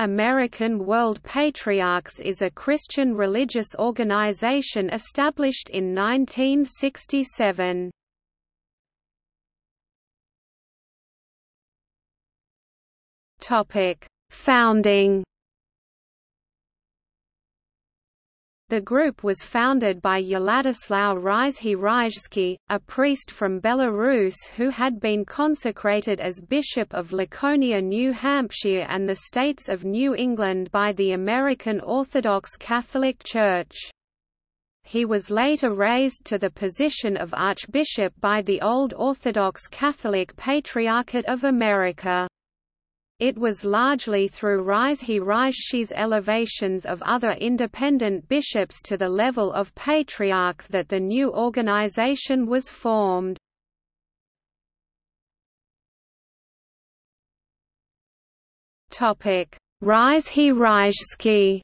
American World Patriarchs is a Christian religious organization established in 1967. Topic: Founding The group was founded by Yeladislaw Ryzhy a priest from Belarus who had been consecrated as Bishop of Laconia, New Hampshire and the states of New England by the American Orthodox Catholic Church. He was later raised to the position of Archbishop by the Old Orthodox Catholic Patriarchate of America. It was largely through Ryzhy Ryzhy's elevations of other independent bishops to the level of patriarch that the new organization was formed. Ryzhy Ryzhsky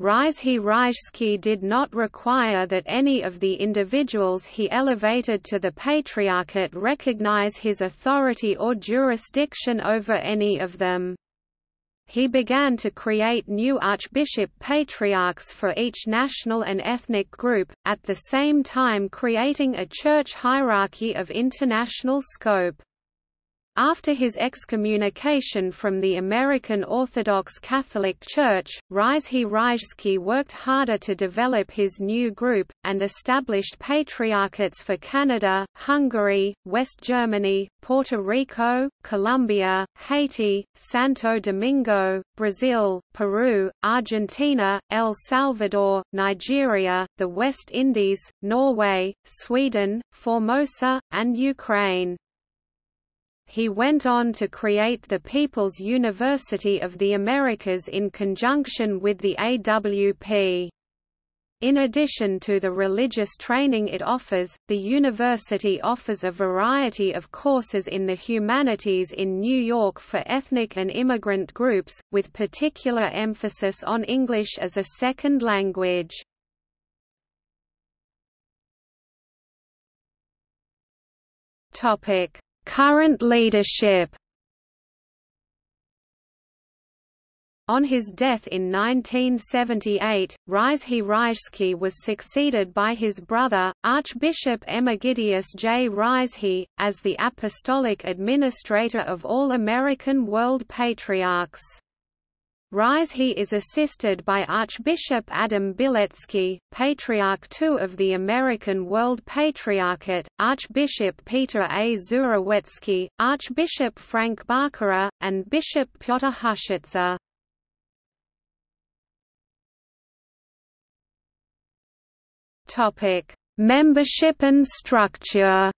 Ryzhy Ryzhsky did not require that any of the individuals he elevated to the Patriarchate recognize his authority or jurisdiction over any of them. He began to create new archbishop patriarchs for each national and ethnic group, at the same time creating a church hierarchy of international scope. After his excommunication from the American Orthodox Catholic Church, Ryzhy Ryzhsky worked harder to develop his new group, and established patriarchates for Canada, Hungary, West Germany, Puerto Rico, Colombia, Haiti, Santo Domingo, Brazil, Peru, Argentina, El Salvador, Nigeria, the West Indies, Norway, Sweden, Formosa, and Ukraine. He went on to create the People's University of the Americas in conjunction with the AWP. In addition to the religious training it offers, the university offers a variety of courses in the humanities in New York for ethnic and immigrant groups, with particular emphasis on English as a second language. Topic: Current leadership On his death in 1978, Ryzhy Ryzhsky was succeeded by his brother, Archbishop Emegidius J. Ryzhy, as the apostolic administrator of all American World Patriarchs. Ryzhy is assisted by Archbishop Adam Bilecki, Patriarch II of the American World Patriarchate, Archbishop Peter A. Zurawetsky, Archbishop Frank Barkera, and Bishop Pyotr Hushitsa. Membership and structure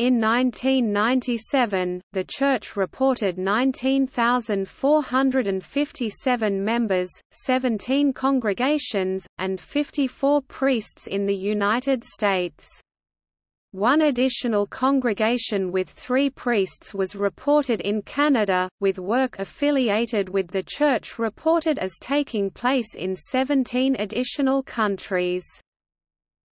In 1997, the Church reported 19,457 members, 17 congregations, and 54 priests in the United States. One additional congregation with three priests was reported in Canada, with work affiliated with the Church reported as taking place in 17 additional countries.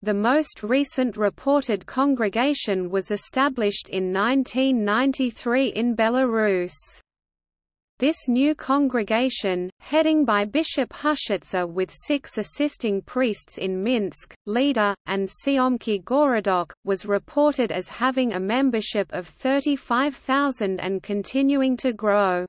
The most recent reported congregation was established in 1993 in Belarus. This new congregation, heading by Bishop Hushitsa with six assisting priests in Minsk, Lida, and Siomky Gorodok, was reported as having a membership of 35,000 and continuing to grow.